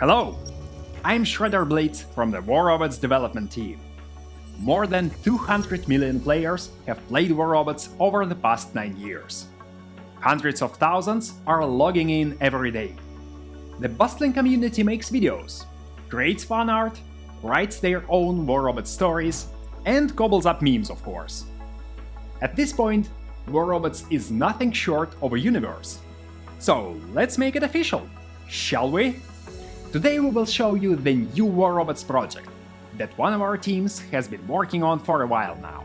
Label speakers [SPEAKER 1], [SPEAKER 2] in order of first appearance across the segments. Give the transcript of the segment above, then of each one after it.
[SPEAKER 1] Hello, I'm Shredder Blitz from the War Robots development team. More than 200 million players have played War Robots over the past 9 years. Hundreds of thousands are logging in every day. The bustling community makes videos, creates fan art, writes their own War Robot stories, and cobbles up memes, of course. At this point, War Robots is nothing short of a universe. So let's make it official, shall we? Today we will show you the new War Robots project that one of our teams has been working on for a while now.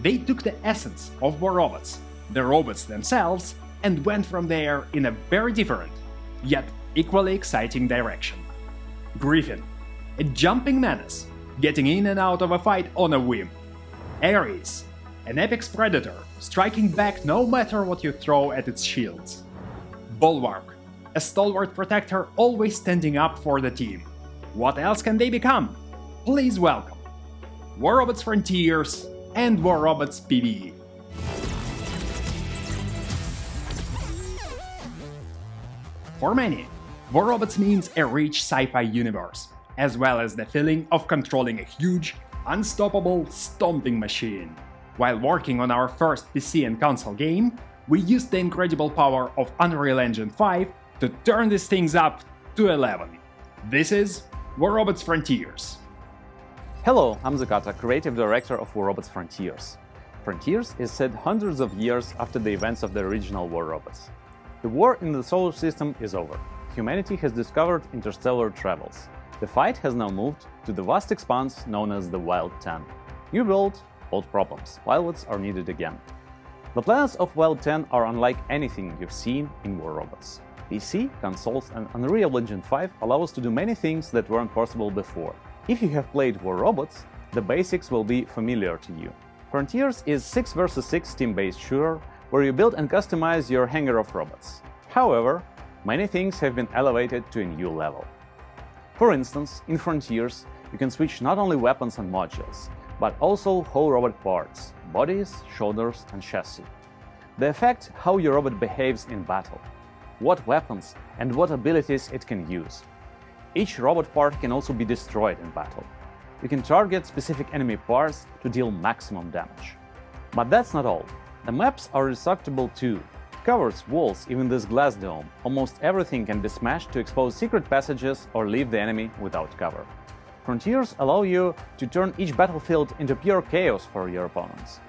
[SPEAKER 1] They took the essence of War Robots, the robots themselves, and went from there in a very different, yet equally exciting direction. Griffin, a jumping menace, getting in and out of a fight on a whim. Ares, an apex predator, striking back no matter what you throw at its shields. Bulwark, a stalwart protector always standing up for the team. What else can they become? Please welcome War Robots Frontiers and War Robots PvE. For many, War Robots means a rich sci-fi universe, as well as the feeling of controlling a huge, unstoppable, stomping machine. While working on our first PC and console game, we used the incredible power of Unreal Engine 5 to turn these things up to 11. This is War Robots Frontiers.
[SPEAKER 2] Hello, I'm Zakata, creative director of War Robots Frontiers. Frontiers is set hundreds of years after the events of the original War Robots. The war in the solar system is over. Humanity has discovered interstellar travels. The fight has now moved to the vast expanse known as the Wild Ten. New world, old problems. Pilots are needed again. The planets of Wild 10 are unlike anything you've seen in War Robots. PC, consoles and Unreal Engine 5 allow us to do many things that weren't possible before. If you have played War Robots, the basics will be familiar to you. Frontiers is 6 vs 6 team-based shooter where you build and customize your hangar of robots. However, many things have been elevated to a new level. For instance, in Frontiers, you can switch not only weapons and modules, but also whole robot parts, bodies, shoulders and chassis. They affect how your robot behaves in battle, what weapons and what abilities it can use. Each robot part can also be destroyed in battle. You can target specific enemy parts to deal maximum damage. But that's not all. The maps are destructible too. Covers, walls, even this glass dome, almost everything can be smashed to expose secret passages or leave the enemy without cover. Frontiers allow you to turn each battlefield into pure chaos for your opponents.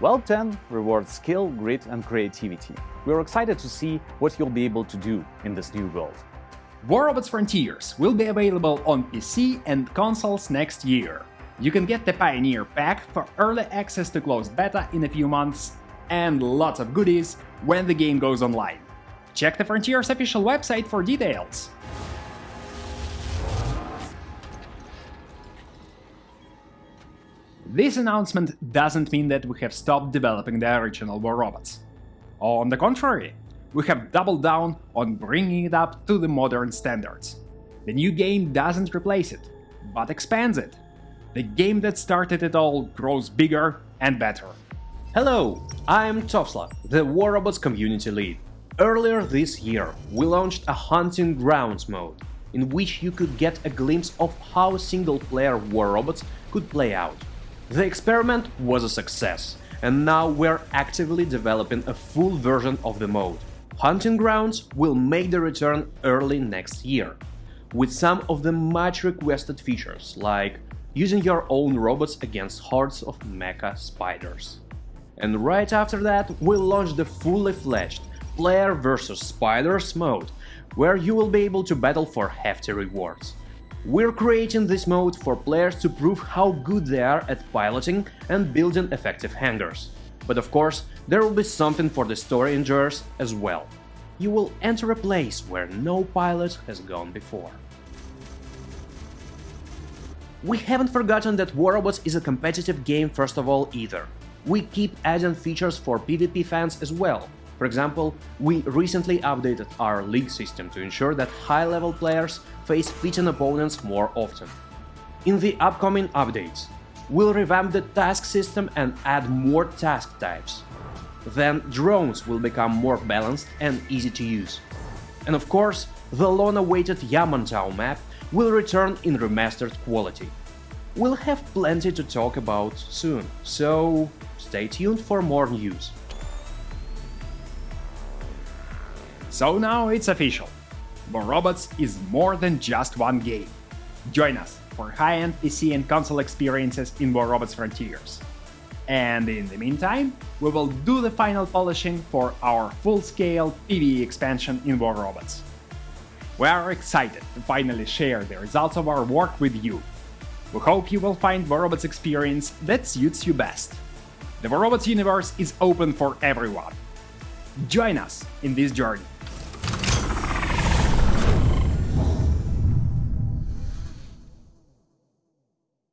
[SPEAKER 2] Wild 10 rewards skill, grit and creativity. We're excited to see what you'll be able to do in this new world.
[SPEAKER 1] War Robots Frontiers will be available on PC and consoles next year. You can get the Pioneer Pack for early access to closed beta in a few months, and lots of goodies when the game goes online. Check the Frontiers official website for details. This announcement doesn't mean that we have stopped developing the original War Robots. On the contrary, we have doubled down on bringing it up to the modern standards. The new game doesn't replace it, but expands it. The game that started it all grows bigger and better.
[SPEAKER 3] Hello, I'm Topsla, the War Robots community lead. Earlier this year, we launched a Hunting Grounds mode, in which you could get a glimpse of how single-player War Robots could play out. The experiment was a success, and now we're actively developing a full version of the mode. Hunting Grounds will make the return early next year, with some of the much requested features like using your own robots against hordes of mecha spiders. And right after that, we'll launch the fully fledged Player vs Spiders mode, where you will be able to battle for hefty rewards. We're creating this mode for players to prove how good they are at piloting and building effective hangars. But of course, there will be something for the story enjoyers as well. You will enter a place where no pilot has gone before. We haven't forgotten that War Robots is a competitive game first of all either. We keep adding features for PvP fans as well, for example, we recently updated our league system to ensure that high-level players face fitting opponents more often. In the upcoming updates, we'll revamp the task system and add more task types. Then drones will become more balanced and easy to use. And of course, the long-awaited Yamantau map will return in remastered quality. We'll have plenty to talk about soon, so stay tuned for more news.
[SPEAKER 1] So now it's official. War Robots is more than just one game. Join us for high-end PC and console experiences in War Robots Frontiers. And in the meantime, we will do the final polishing for our full-scale PvE expansion in War Robots. We are excited to finally share the results of our work with you. We hope you will find War Robots experience that suits you best. The War Robots universe is open for everyone. Join us in this journey.